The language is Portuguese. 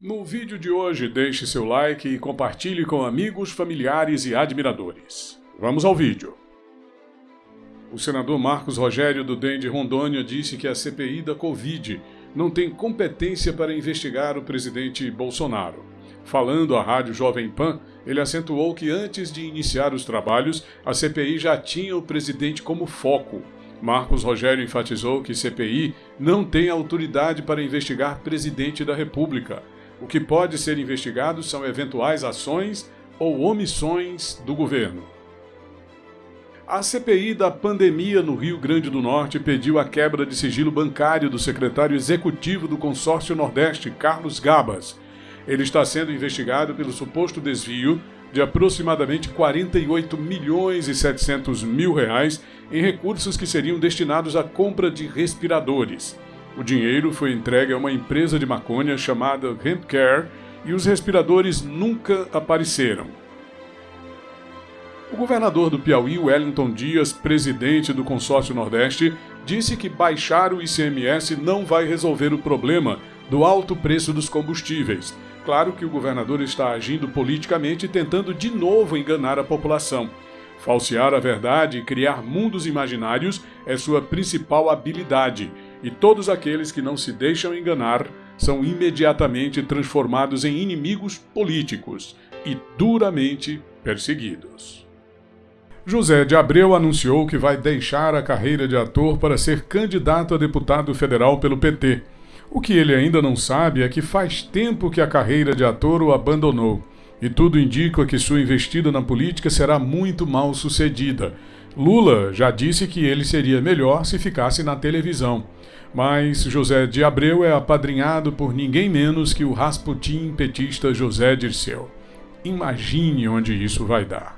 No vídeo de hoje, deixe seu like e compartilhe com amigos, familiares e admiradores. Vamos ao vídeo. O senador Marcos Rogério do DEM de Rondônia disse que a CPI da Covid não tem competência para investigar o presidente Bolsonaro. Falando à rádio Jovem Pan, ele acentuou que antes de iniciar os trabalhos, a CPI já tinha o presidente como foco. Marcos Rogério enfatizou que CPI não tem autoridade para investigar presidente da República. O que pode ser investigado são eventuais ações ou omissões do governo. A CPI da pandemia no Rio Grande do Norte pediu a quebra de sigilo bancário do secretário executivo do Consórcio Nordeste, Carlos Gabas. Ele está sendo investigado pelo suposto desvio de aproximadamente 48 milhões e 700 mil reais em recursos que seriam destinados à compra de respiradores. O dinheiro foi entregue a uma empresa de maconha chamada Hempcare e os respiradores nunca apareceram. O governador do Piauí, Wellington Dias, presidente do Consórcio Nordeste, disse que baixar o ICMS não vai resolver o problema do alto preço dos combustíveis. Claro que o governador está agindo politicamente tentando de novo enganar a população. Falsear a verdade e criar mundos imaginários é sua principal habilidade, e todos aqueles que não se deixam enganar são imediatamente transformados em inimigos políticos e duramente perseguidos. José de Abreu anunciou que vai deixar a carreira de ator para ser candidato a deputado federal pelo PT. O que ele ainda não sabe é que faz tempo que a carreira de ator o abandonou e tudo indica que sua investida na política será muito mal sucedida. Lula já disse que ele seria melhor se ficasse na televisão. Mas José de Abreu é apadrinhado por ninguém menos que o Rasputin petista José Dirceu. Imagine onde isso vai dar.